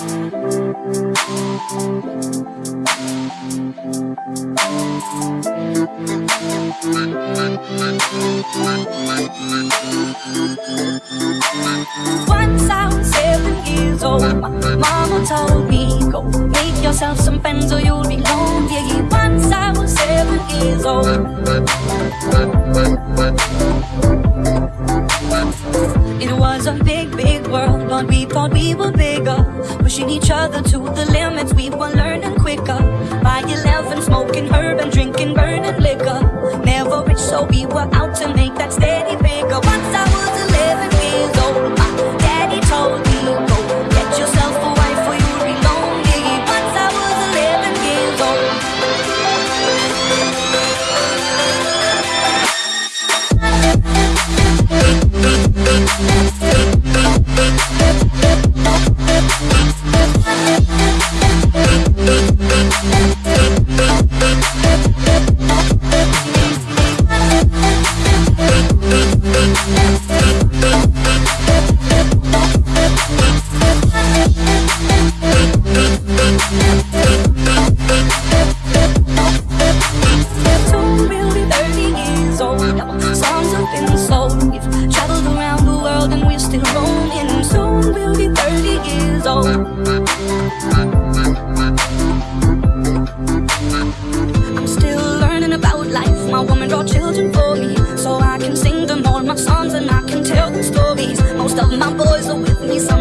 Once I was seven years old, my mama told me, Go make yourself some friends or you'll be lonely. Once I was seven years old. Thought we were bigger. Pushing each other to the limits, we were learning quicker. By 11, smoking herb and drinking burning liquor. Still roaming. Soon we'll be 30 years old. Children for me, so I can sing them all my songs and I can tell them stories. Most of my boys are with me, some